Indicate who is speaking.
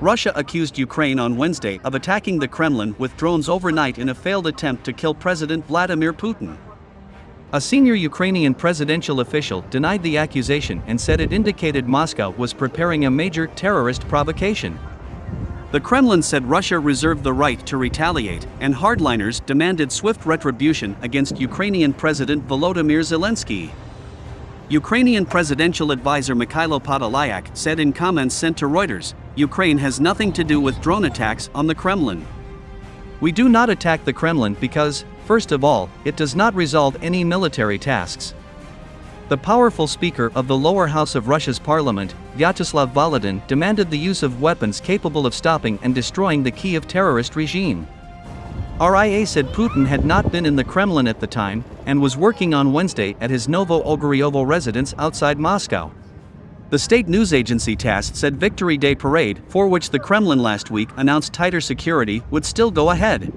Speaker 1: Russia accused Ukraine on Wednesday of attacking the Kremlin with drones overnight in a failed attempt to kill President Vladimir Putin. A senior Ukrainian presidential official denied the accusation and said it indicated Moscow was preparing a major terrorist provocation. The Kremlin said Russia reserved the right to retaliate, and hardliners demanded swift retribution against Ukrainian President Volodymyr Zelensky. Ukrainian presidential advisor Mikhailo Podolyak said in comments sent to Reuters Ukraine has nothing to do with drone attacks on the Kremlin. We do not attack the Kremlin because, first of all, it does not resolve any military tasks. The powerful speaker of the lower house of Russia's parliament, Vyacheslav Volodin, demanded the use of weapons capable of stopping and destroying the Kiev terrorist regime. RIA said Putin had not been in the Kremlin at the time and was working on Wednesday at his Novo Ogaryovo residence outside Moscow. The state news agency TASS said Victory Day parade, for which the Kremlin last week announced tighter security, would still go ahead.